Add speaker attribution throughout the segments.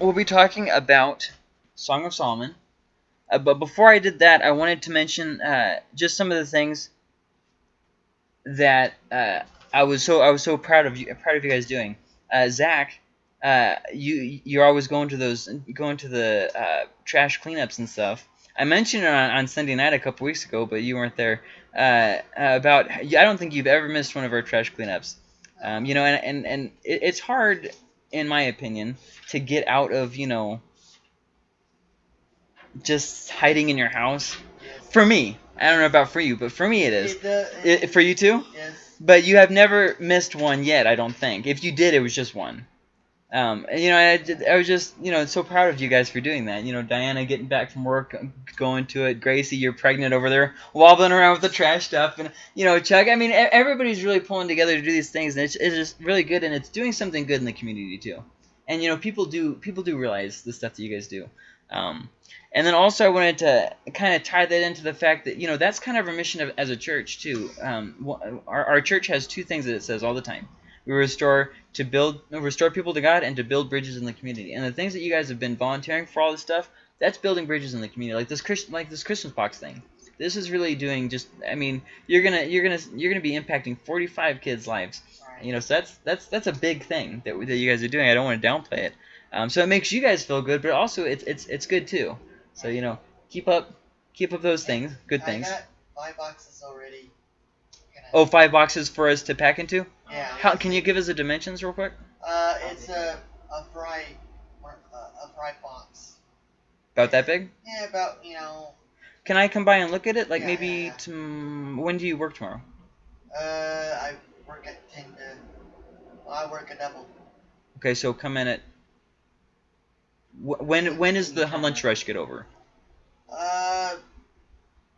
Speaker 1: we'll be talking about Song of Solomon. Uh, but before I did that, I wanted to mention uh, just some of the things that uh, I was so I was so proud of you proud of you guys doing. Uh, Zach, uh, you you're always going to those going to the uh, trash cleanups and stuff. I mentioned it on, on Sunday night a couple weeks ago, but you weren't there. About I don't think you've ever missed one of our trash cleanups. Um, you know, and and and it, it's hard, in my opinion, to get out of you know just hiding in your house. For me, I don't know about for you, but for me it is.
Speaker 2: It, uh,
Speaker 1: I for you too?
Speaker 2: yes.
Speaker 1: But you have never missed one yet, I don't think. If you did, it was just one. Um, and, you know, I, I was just, you know, so proud of you guys for doing that. You know, Diana getting back from work, going to it. Gracie, you're pregnant over there, wobbling around with the trash stuff. And, you know, Chuck, I mean, everybody's really pulling together to do these things. And it's, it's just really good. And it's doing something good in the community, too. And, you know, people do, people do realize the stuff that you guys do. Um, and then also I wanted to kind of tie that into the fact that, you know, that's kind of our mission of, as a church, too. Um, our, our church has two things that it says all the time. We restore to build, restore people to God and to build bridges in the community. And the things that you guys have been volunteering for all this stuff, that's building bridges in the community. Like this Christ, like this Christmas box thing. This is really doing just. I mean, you're gonna you're gonna you're gonna be impacting 45 kids' lives. You know, so that's that's that's a big thing that that you guys are doing. I don't want to downplay it. Um, so it makes you guys feel good, but also it's it's it's good too. So you know, keep up keep up those things, good things.
Speaker 2: I got five boxes already.
Speaker 1: Oh, five boxes for us to pack into.
Speaker 2: Yeah.
Speaker 1: How can you give us the dimensions real quick?
Speaker 2: Uh, it's a a fry, a fry box.
Speaker 1: About that big?
Speaker 2: Yeah, about you know.
Speaker 1: Can I come by and look at it? Like
Speaker 2: Yeah,
Speaker 1: maybe
Speaker 2: yeah, yeah.
Speaker 1: tom- when do you work tomorrow?
Speaker 2: Uh, I work at ten to. Well, I work a double.
Speaker 1: Okay, so come in at. wh- When when is the lunch rush get over?
Speaker 2: Uh,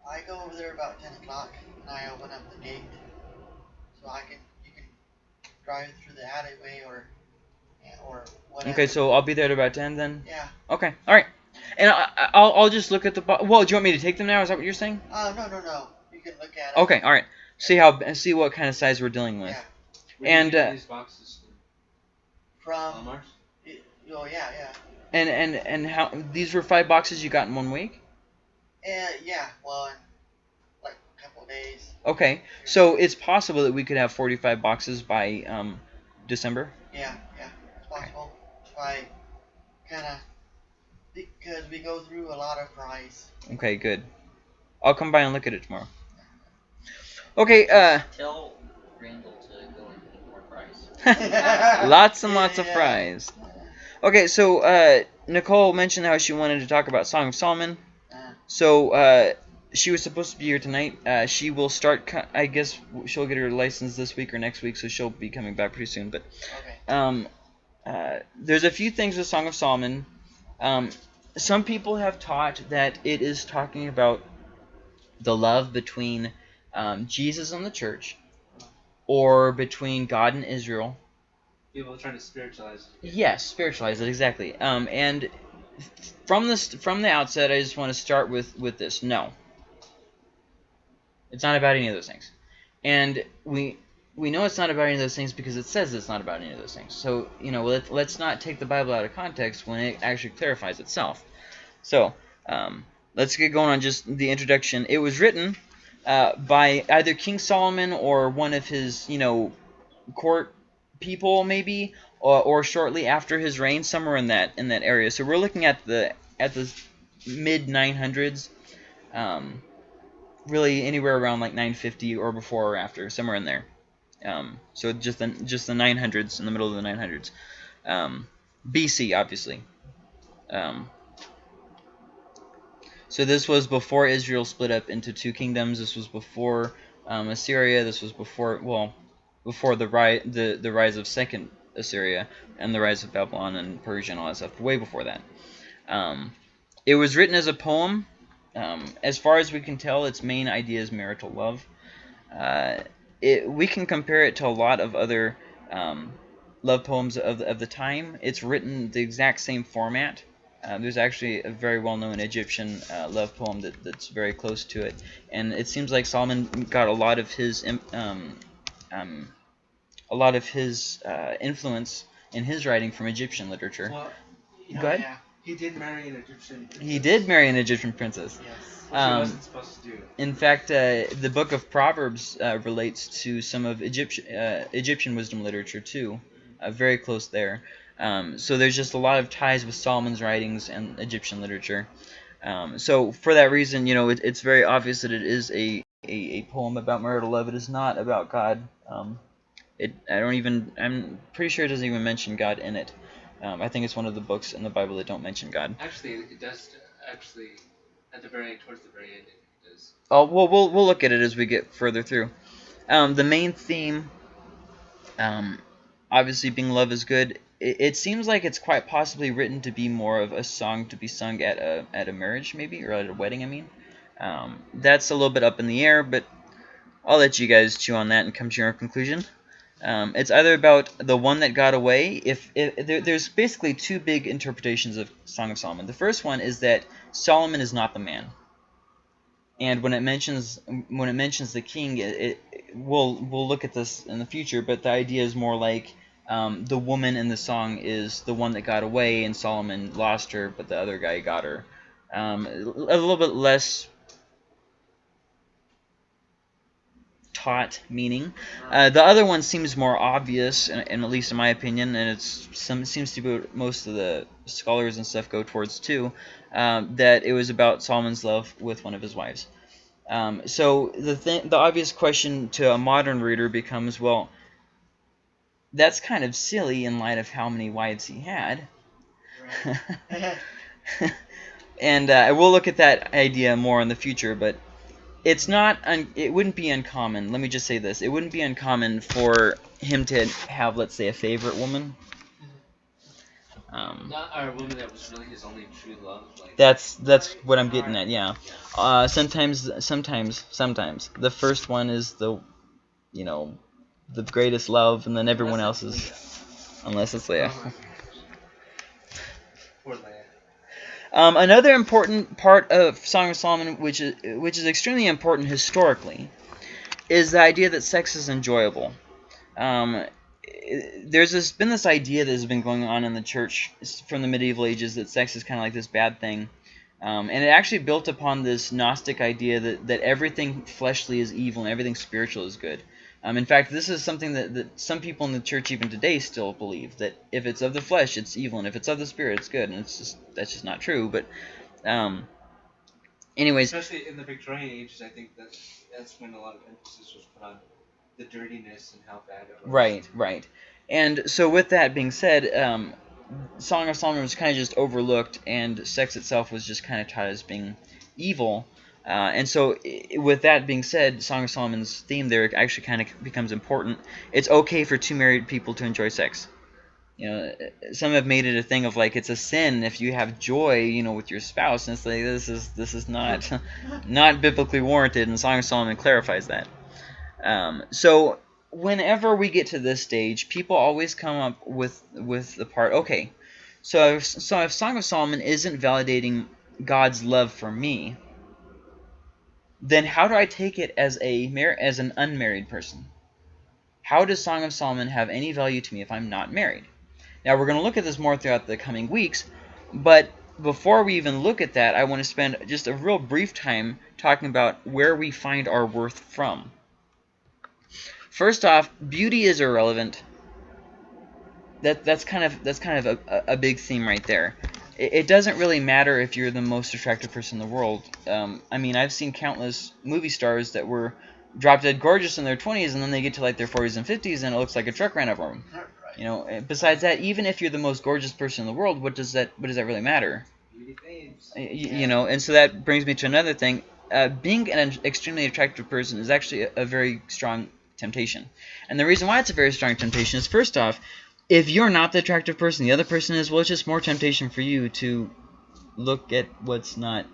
Speaker 2: I go over there about ten o'clock and I open up the gate, so I can you can drive through the alleyway or or whatever.
Speaker 1: Okay, so I'll be there at about ten then.
Speaker 2: Yeah.
Speaker 1: Okay, all right. And I, I- I'll I'll just look at the. Bo- well, do you want me to take them now? Is that what you're saying?
Speaker 2: Oh no no no. You can look at it.
Speaker 1: Okay, all right. See how see what kind of size we're dealing with.
Speaker 2: Yeah.
Speaker 3: Where do you
Speaker 1: And,
Speaker 3: get
Speaker 1: uh,
Speaker 3: these boxes
Speaker 2: From.
Speaker 3: Walmart?
Speaker 2: it- oh yeah yeah.
Speaker 1: And and and how these were five boxes you got in one week?
Speaker 2: Uh, yeah. Well, in like a couple of days.
Speaker 1: Okay, so it's possible that we could have 45 boxes by um, December.
Speaker 2: Yeah yeah. It's possible. If I kind of because we go through a lot of fries.
Speaker 1: Okay, good. I'll come by and look at it tomorrow. Okay, uh,
Speaker 4: Tell Randall to go and get more fries.
Speaker 1: lots and lots of
Speaker 2: Yeah.
Speaker 1: fries. Okay, so uh, Nicole mentioned how she wanted to talk about Song of Solomon.
Speaker 2: Uh,
Speaker 1: So uh, she was supposed to be here tonight. Uh, she will start. I guess she'll get her license this week or next week, so she'll be coming back pretty soon. But
Speaker 2: okay.
Speaker 1: um, uh, there's a few things with Song of Solomon. Um, some people have taught that it is talking about the love between um, Jesus and the church, or between God and Israel.
Speaker 3: People are trying to spiritualize it.
Speaker 1: Yes, spiritualize it exactly. Um, and from this from the outset, I just want to start with with this. No, it's not about any of those things, and we we know it's not about any of those things because it says it's not about any of those things. So you know, let, let's not take the Bible out of context when it actually clarifies itself. So um, let's get going on just the introduction. It was written uh, by either King Solomon or one of his you know court people maybe or, or shortly after his reign somewhere in that in that area so we're looking at the at the mid 900s um, really anywhere around like 950 or before or after somewhere in there um, so just the just the 900s in the middle of the 900s um, BC obviously um, so this was before Israel split up into two kingdoms this was before um, Assyria this was before well before the rise the, the rise of second Assyria and the rise of Babylon and Persia and all that stuff, way before that. Um, it was written as a poem. Um, as far as we can tell, its main idea is marital love. Uh, it, we can compare it to a lot of other um, love poems of the, of the time. It's written the exact same format. Uh, there's actually a very well-known Egyptian uh, love poem that, that's very close to it, and it seems like Solomon got a lot of his um, um, a lot of his uh, influence in his writing from Egyptian literature.
Speaker 3: Well,
Speaker 1: Go ahead.
Speaker 2: Yeah.
Speaker 3: He did marry an Egyptian.
Speaker 1: He did marry an Egyptian princess.
Speaker 2: Yes.
Speaker 3: Which
Speaker 1: Um,
Speaker 3: he wasn't supposed to do.
Speaker 1: In fact, uh, the book of Proverbs uh, relates to some of Egyptian uh, Egyptian wisdom literature too, uh, very close there. Um, so there's just a lot of ties with Solomon's writings and Egyptian literature. Um, so for that reason, you know, it, it's very obvious that it is a, a, a poem about marital love. It is not about God. Um, it I don't even I'm pretty sure it doesn't even mention God in it. Um, I think it's one of the books in the Bible that don't mention God.
Speaker 3: Actually, it does. Actually, at the very towards the very end, it does.
Speaker 1: Oh well, we'll we'll look at it as we get further through. Um, the main theme, um, obviously being love is good. It, it seems like it's quite possibly written to be more of a song to be sung at a at a marriage maybe or at a wedding. I mean, um, that's a little bit up in the air, but I'll let you guys chew on that and come to your own conclusion. Um, it's either about the one that got away. If, if there, there's basically two big interpretations of Song of Solomon. The first one is that Solomon is not the man and when it mentions when it mentions the king, it, it we'll we'll look at this in the future. But the idea is more like um, the woman in the song is the one that got away, and Solomon lost her, but the other guy got her. Um, a little bit less taught meaning. Uh, the other one seems more obvious, and, and at least in my opinion, and it's some seems to be what most of the scholars and stuff go towards too. Um, that it was about Solomon's love with one of his wives. Um, so the th- the obvious question to a modern reader becomes, well, that's kind of silly in light of how many wives he had.
Speaker 2: Right.
Speaker 1: and uh, we'll look at that idea more in the future, but it's not un- it wouldn't be uncommon. Let me just say this: it wouldn't be uncommon for him to have, let's say, a favorite woman. Um,
Speaker 3: Not our woman that was really his only true love. Like
Speaker 1: that's that's what I'm getting at. Yeah. Uh, sometimes, sometimes, sometimes the first one is the, you know, the greatest love, and then everyone else is, unless it's
Speaker 3: Leah.
Speaker 1: Leia.
Speaker 3: Oh my gosh. Poor Leia.
Speaker 1: Um, another important part of Song of Solomon, which is which is extremely important historically, is the idea that sex is enjoyable. Um, there's this, been this idea that has been going on in the church from the medieval ages that sex is kind of like this bad thing. Um, and it actually built upon this Gnostic idea that, that everything fleshly is evil and everything spiritual is good. Um, in fact, this is something that, that some people in the church even today still believe that if it's of the flesh, it's evil, and if it's of the spirit, it's good. And it's just that's just not true. But, um, anyways,
Speaker 3: Especially in the Victorian ages, I think that that's when a lot of emphasis was put on the dirtiness and how bad it was.
Speaker 1: Right, right. And so with that being said, um, Song of Solomon was kind of just overlooked, and sex itself was just kind of taught as being evil. Uh, and so, with that being said, Song of Solomon's theme there actually kind of becomes important. It's okay for two married people to enjoy sex. You know, some have made it a thing of like it's a sin if you have joy, you know, with your spouse, and it's like this is this is not not biblically warranted, and Song of Solomon clarifies that. Um, so whenever we get to this stage, people always come up with with the part. Okay, so if, so if Song of Solomon isn't validating God's love for me, then how do I take it as a as an unmarried person? How does Song of Solomon have any value to me if I'm not married? Now we're going to look at this more throughout the coming weeks, but before we even look at that, I want to spend just a real brief time talking about where we find our worth from. First off, beauty is irrelevant. That that's kind of that's kind of a, a big theme right there. It, it doesn't really matter if you're the most attractive person in the world. Um, I mean, I've seen countless movie stars that were drop dead gorgeous in their 20s, and then they get to like their 40s and 50s, and it looks like a truck ran over them. You know. eh, Besides that, even if you're the most gorgeous person in the world, what does that what does that really matter?
Speaker 3: Beauty fades.
Speaker 1: Y- y- you know and so that brings me to another thing uh, being an extremely attractive person is actually a, a very strong temptation and the reason why it's a very strong temptation is first off if you're not the attractive person the other person is well it's just more temptation for you to look at what's not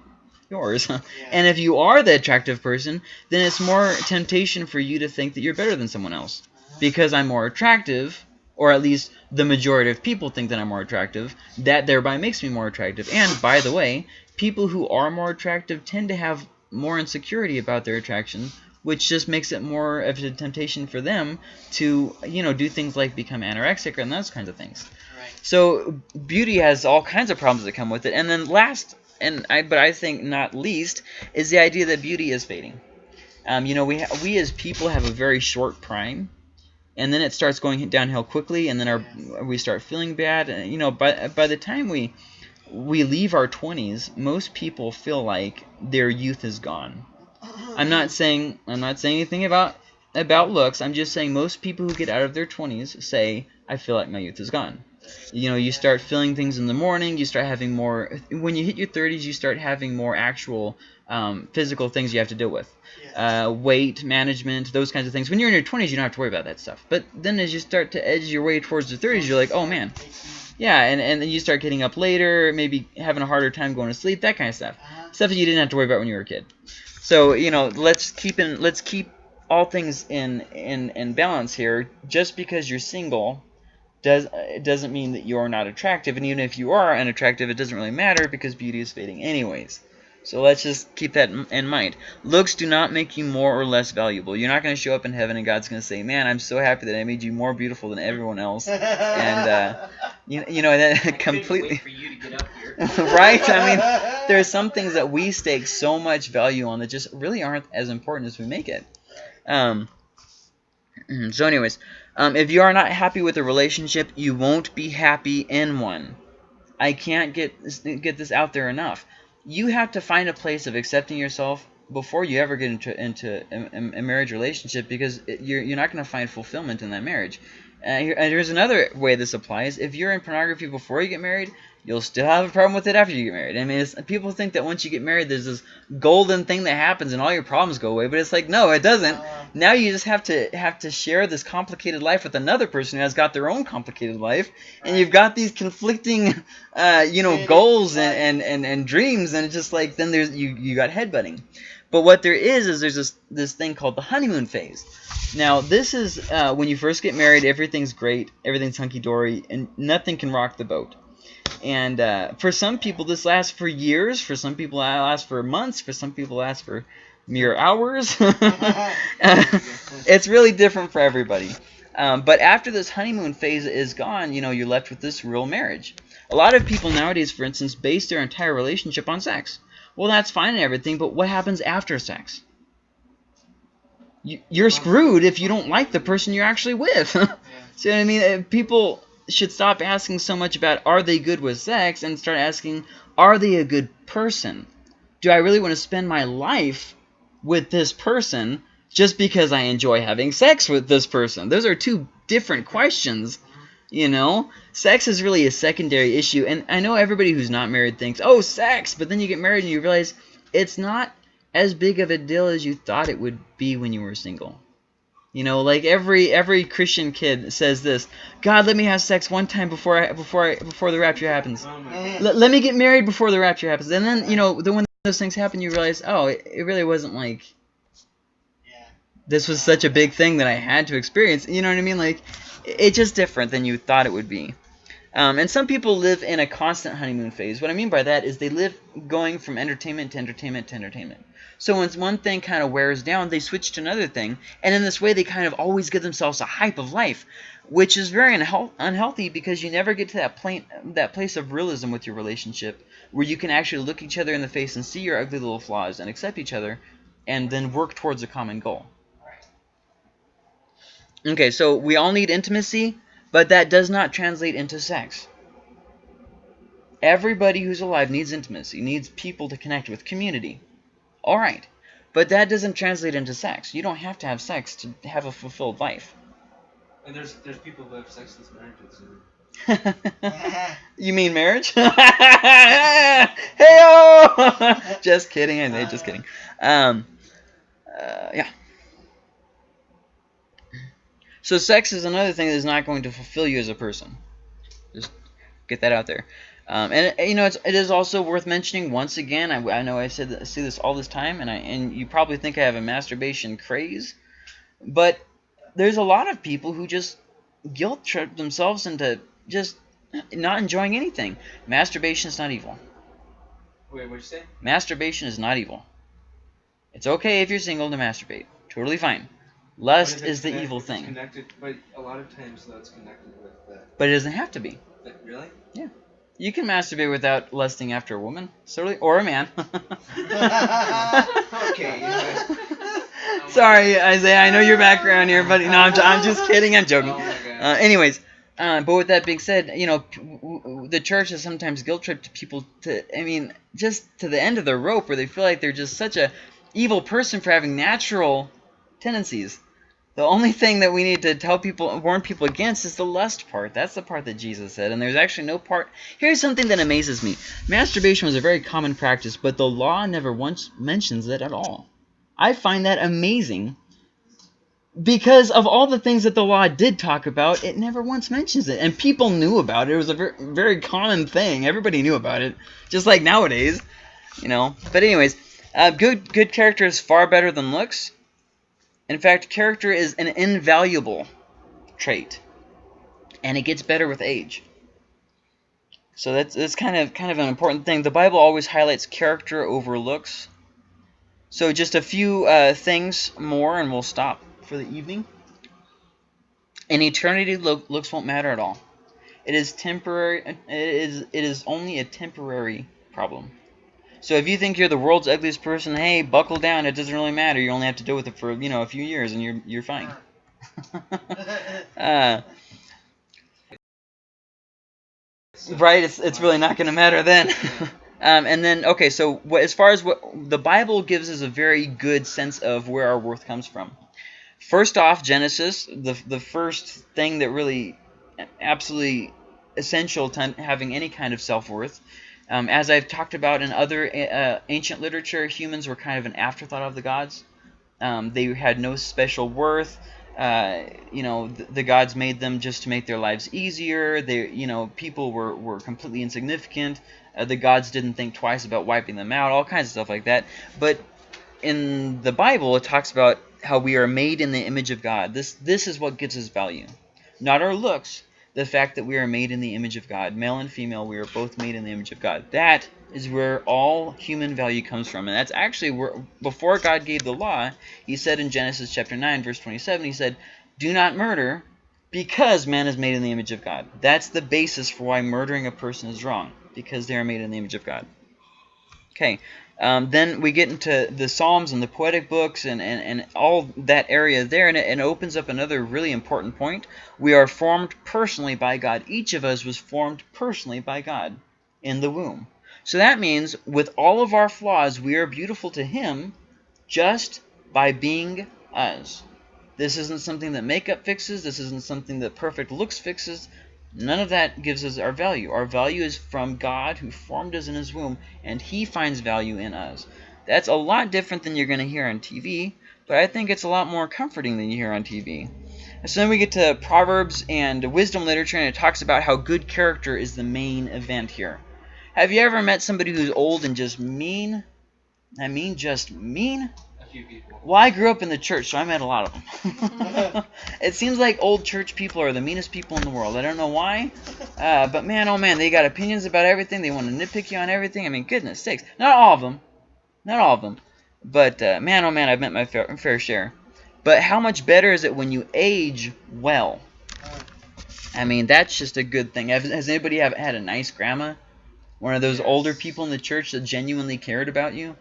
Speaker 1: yours
Speaker 2: Yeah.
Speaker 1: and if you are the attractive person then it's more temptation for you to think that you're better than someone else because I'm more attractive, or at least the majority of people think that I'm more attractive, that thereby makes me more attractive. And by the way, people who are more attractive tend to have more insecurity about their attraction, which just makes it more of a temptation for them to, you know, do things like become anorexic and those kinds of things.
Speaker 2: Right.
Speaker 1: So beauty has all kinds of problems that come with it. And then last, and I, but I think not least, is the idea that beauty is fading. Um, you know, we ha- we as people have a very short prime, and then it starts going downhill quickly, and then our we start feeling bad. And, you know, by by the time we we leave our 20s, most people feel like their youth is gone. I'm not saying I'm not saying anything about about looks. I'm just saying most people who get out of their 20s say, "I feel like my youth is gone." You know, you start feeling things in the morning. You start having more. When you hit your 30s, you start having more actual um, physical things you have to deal with. Uh, weight management, those kinds of things. When you're in your 20s, you don't have to worry about that stuff. But then as you start to edge your way towards the 30s, you're like, oh man, yeah, and, and then you start getting up later, maybe having a harder time going to sleep, that kind of stuff.
Speaker 2: Uh-huh.
Speaker 1: Stuff that you didn't have to worry about when you were a kid. So you know, let's keep in let's keep all things in in in balance here. Just because you're single does it doesn't mean that you're not attractive, and even if you are unattractive, it doesn't really matter because beauty is fading anyways. So let's just keep that in- in mind. Looks do not make you more or less valuable. You're not going to show up in heaven and God's going to say, "Man, I'm so happy that I made you more beautiful than everyone else." And, uh, You, you know that
Speaker 4: I couldn't
Speaker 1: completely right. I mean, there are some things that we stake so much value on that just really aren't as important as we make it. Um, so, anyways, um, if you are not happy with a relationship, you won't be happy in one. I can't get this, get this out there enough. You have to find a place of accepting yourself before you ever get into into a, a- a marriage relationship because it, you're you're not going to find fulfillment in that marriage. Uh, here, and here's another way this applies. If you're in pornography before you get married, you'll still have a problem with it after you get married. I mean, it's, people think that once you get married, there's this golden thing that happens and all your problems go away, but it's like no, it doesn't.
Speaker 2: Uh,
Speaker 1: Now you just have to have to share this complicated life with another person who has got their own complicated life, and
Speaker 2: Right.
Speaker 1: you've got these conflicting, uh, you know, goals and, and, and, and dreams, and it's just like then there's you you got headbutting. But what there is is there's this this thing called the honeymoon phase. Now this is uh, when you first get married, everything's great, everything's hunky dory, and nothing can rock the boat. And uh, for some people, this lasts for years. For some people, it lasts for months. For some people, it lasts for mere hours. it's really different for everybody. Um, but after this honeymoon phase is gone, you know, you're left with this real marriage. A lot of people nowadays, for instance, base their entire relationship on sex. Well, that's fine and everything, but what happens after sex? You, you're screwed if you don't like the person you're actually with. See what I mean? Uh, People should stop asking so much about are they good with sex and start asking are they a good person? Do I really want to spend my life with this person just because I enjoy having sex with this person? Those are two different questions. You know, sex is really a secondary issue, and I know everybody who's not married thinks, "Oh, sex," but then you get married and you realize it's not as big of a deal as you thought it would be when you were single. You know, like every every Christian kid says this: "God, let me have sex one time before I before I before the rapture happens.
Speaker 3: Oh.
Speaker 1: Let, let me get married before the rapture happens." And then you know, then when those things happen, you realize, oh, it, it really wasn't like
Speaker 2: yeah.
Speaker 1: this was such a big thing that I had to experience. You know what I mean? Like, it- it's just different than you thought it would be. Um, and some people live in a constant honeymoon phase. What I mean by that is they live going from entertainment to entertainment to entertainment. So once one thing kind of wears down, they switch to another thing, and in this way, they kind of always give themselves a hype of life, which is very unheal- unhealthy because you never get to that that place of realism with your relationship, where you can actually look each other in the face and see your ugly little flaws and accept each other, and then work towards a common goal. Okay, so we all need intimacy, but that does not translate into sex. Everybody who's alive needs intimacy, needs people to connect with, community. All right, but that doesn't translate into sex. You don't have to have sex to have a fulfilled life.
Speaker 3: And there's there's people who have sexless marriages.
Speaker 1: You mean marriage? hey Just kidding, I just kidding. Um, uh, yeah. So sex is another thing that is not going to fulfill you as a person. Just get that out there. Um, and you know, it's, it is also worth mentioning once again. I, I know I said I see this all this time, and I and you probably think I have a masturbation craze, but there's a lot of people who just guilt trip themselves into just not enjoying anything. Masturbation is not evil.
Speaker 3: wait, what'd you say?
Speaker 1: Masturbation is not evil. It's okay if you're single to masturbate. Totally fine. Lust is the evil thing.
Speaker 3: Connected, but a lot of times though it's connected with that.
Speaker 1: But it doesn't have to be.
Speaker 3: But really?
Speaker 1: You can masturbate without lusting after a woman, certainly, or a man.
Speaker 3: Okay, you.
Speaker 1: Sorry, Isaiah. I know your background here, but no, I'm, I'm just kidding. I'm joking.
Speaker 3: Oh.
Speaker 1: Uh, anyways, uh, but with that being said, you know, p- w- w- the church has sometimes guilt tripped people to, I mean, just to the end of the rope where they feel like they're just such a evil person for having natural tendencies. The only thing that we need to tell people, warn people against is the lust part. That's the part that Jesus said. And there's actually no part. Here's something that amazes me masturbation was a very common practice, but the law never once mentions it at all. I find that amazing because of all the things that the law did talk about, it never once mentions it. And people knew about it. It was a very, very common thing. Everybody knew about it, just like nowadays, you know. But anyways, uh, good good character is far better than looks. In fact, character is an invaluable trait, and it gets better with age. So that's that's kind of kind of an important thing. The Bible always highlights character over looks. So just a few uh, things more, and we'll stop for the evening. In eternity, lo- looks won't matter at all. It is temporary. It is it is only a temporary problem. So if you think you're the world's ugliest person, hey, buckle down. It doesn't really matter. You only have to deal with it for you know a few years, and you're you're fine. uh, right? It's it's really not going to matter then. um, and then okay, so what, as far as what the Bible gives us a very good sense of where our worth comes from. First off, Genesis, the the first thing that really absolutely essential to having any kind of self worth. Um, as I've talked about in other uh, ancient literature, humans were kind of an afterthought of the gods. Um, they had no special worth. Uh, you know, the, the gods made them just to make their lives easier. They, you know, people were, were completely insignificant. Uh, the gods didn't think twice about wiping them out. All kinds of stuff like that. But in the Bible, it talks about how we are made in the image of God. This this is what gives us value, not our looks. The fact that we are made in the image of God, male and female, we are both made in the image of God. That is where all human value comes from, and that's actually where before God gave the law, He said in Genesis chapter nine, verse twenty-seven, He said, "Do not murder." Because man is made in the image of God. That's the basis for why murdering a person is wrong, because they are made in the image of God. Okay, um, then we get into the Psalms and the poetic books and, and, and all that area there, and it, and it opens up another really important point. We are formed personally by God. Each of us was formed personally by God in the womb. So that means with all of our flaws, we are beautiful to Him just by being us. This isn't something that makeup fixes. This isn't something that perfect looks fixes. None of that gives us our value. Our value is from God who formed us in his womb, and he finds value in us. That's a lot different than you're going to hear on TV, but I think it's a lot more comforting than you hear on TV. So then we get to Proverbs and wisdom literature, and it talks about how good character is the main event here. Have you ever met somebody who's old and just mean? I mean, just mean?
Speaker 3: A few people.
Speaker 1: Well, I grew up in the church, so I met a lot of them. it seems like old church people are the meanest people in the world. I don't know why, uh, but man, oh man, they got opinions about everything. They want to nitpick you on everything. I mean, goodness sakes. Not all of them. Not all of them. But uh, man, oh man, I've met my fair, fair share. But how much better is it when you age well? I mean, that's just a good thing. Has, has anybody have, had a nice grandma? One of those older people in the church that genuinely cared about you?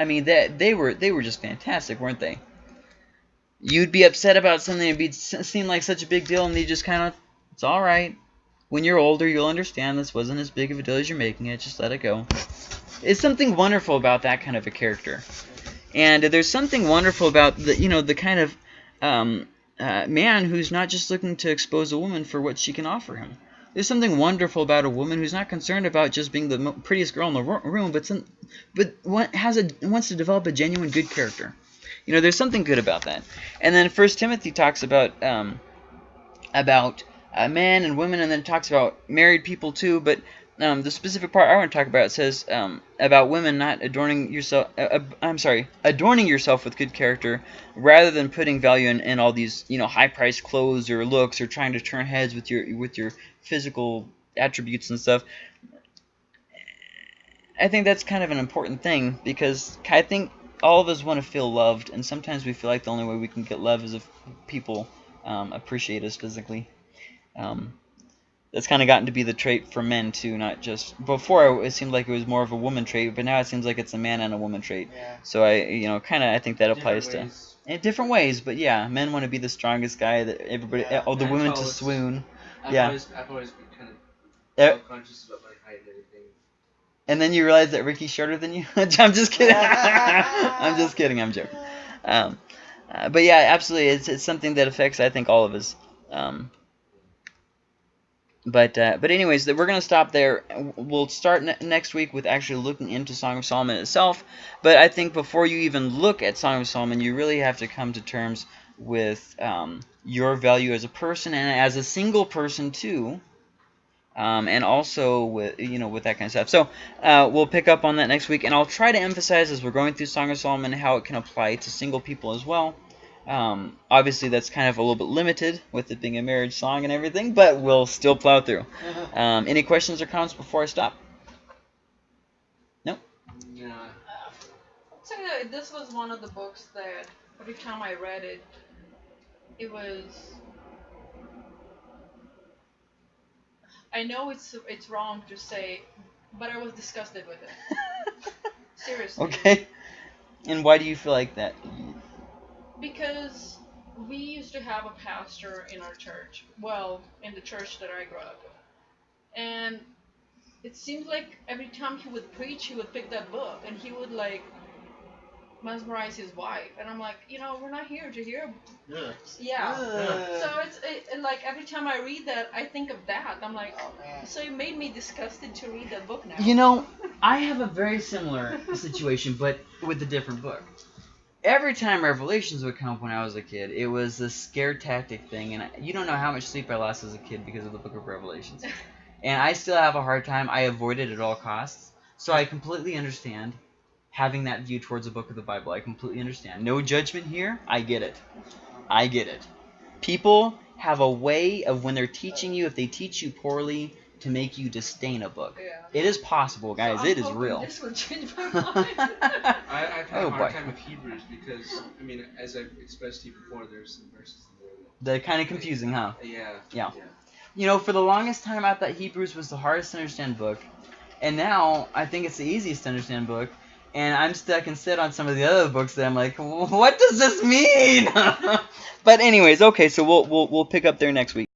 Speaker 1: I mean, that they were they were just fantastic, weren't they? You'd be upset about something, it'd be seem like such a big deal, and they just kind of, it's all right. When you're older, you'll understand this wasn't as big of a deal as you're making it. Just let it go. It's something wonderful about that kind of a character, and there's something wonderful about the you know the kind of um, uh, man who's not just looking to expose a woman for what she can offer him. There's something wonderful about a woman who's not concerned about just being the prettiest girl in the room, but some, but has a wants to develop a genuine good character. You know, there's something good about that. And then First Timothy talks about um, about uh, men and women, and then it talks about married people too. But um, the specific part I want to talk about says um, about women not adorning yourself. Uh, uh, I'm sorry, adorning yourself with good character, rather than putting value in, in all these you know high-priced clothes or looks, or trying to turn heads with your with your physical attributes and stuff. I think that's kind of an important thing because I think all of us want to feel loved, and sometimes we feel like the only way we can get love is if people um, appreciate us physically. Um, That's kind of gotten to be the trait for men too, not just before. It seemed like it was more of a woman trait, but now it seems like it's a man and a woman trait.
Speaker 2: Yeah.
Speaker 1: So I, you know, kind of I think that
Speaker 3: Different
Speaker 1: applies to in different ways. But yeah, men want to be the strongest guy that everybody,
Speaker 2: Yeah.
Speaker 1: all the women to swoon.
Speaker 3: I've
Speaker 1: Yeah.
Speaker 3: Always, I've always been kind of
Speaker 1: Eh,
Speaker 3: self-conscious about my height and everything.
Speaker 1: And then you realize that Ricky's shorter than you. I'm just kidding. I'm just kidding. I'm joking. Um, uh, but yeah, absolutely, it's it's something that affects I think all of us. Um, but uh, but anyways, th- we're gonna stop there. We'll start ne- next week with actually looking into Song of Solomon itself. But I think before you even look at Song of Solomon, you really have to come to terms with um, your value as a person and as a single person too. Um, and also with you know with that kind of stuff. So uh, we'll pick up on that next week, and I'll try to emphasize as we're going through Song of Solomon how it can apply to single people as well. Um, obviously, that's kind of a little bit limited with it being a marriage song and everything, but we'll still plow through. Um, any questions or comments before I stop?
Speaker 3: Yeah.
Speaker 5: I'll tell you that this was one of the books that every time I read it, it was. I know it's it's wrong to say, but I was disgusted with it. Seriously.
Speaker 1: okay. And why do you feel like that?
Speaker 5: Because we used to have a pastor in our church. Well, in the church that I grew up in. And it seemed like every time he would preach, he would pick that book and he would like mesmerize his wife. And I'm like, you know, we're not here to hear.
Speaker 3: Yeah.
Speaker 5: Yeah.
Speaker 2: Ugh.
Speaker 5: So it's it, it, like every time I read that, I think of that. I'm like,
Speaker 2: Oh man.
Speaker 5: so it made me disgusted to read that book now.
Speaker 1: You know, I have a very similar situation, but with a different book. Every time Revelations would come up when I was a kid, it was this scare tactic thing, and I, you don't know how much sleep I lost as a kid because of the Book of Revelations. And I still have a hard time. I avoid it at all costs. So I completely understand having that view towards the book of the Bible. I completely understand. No judgment here. I get it. I get it. People have a way of when they're teaching you, if they teach you poorly, to make you disdain a book.
Speaker 5: Yeah.
Speaker 1: It is possible, guys.
Speaker 5: So I'm
Speaker 1: it is
Speaker 5: hoping
Speaker 1: real.
Speaker 5: This will change my mind.
Speaker 3: I, I've had
Speaker 1: Oh,
Speaker 3: a hard
Speaker 1: boy.
Speaker 3: time with Hebrews because, I mean, as I've expressed to you before, there's some verses in there
Speaker 1: They're kind of confusing, huh?
Speaker 3: that, yeah.
Speaker 1: Yeah. You know, for the longest time, I thought Hebrews was the hardest to understand book, and now I think it's the easiest to understand book. And I'm stuck instead on some of the other books that I'm like, what does this mean? but anyways, okay, so we'll we'll we'll pick up there next week.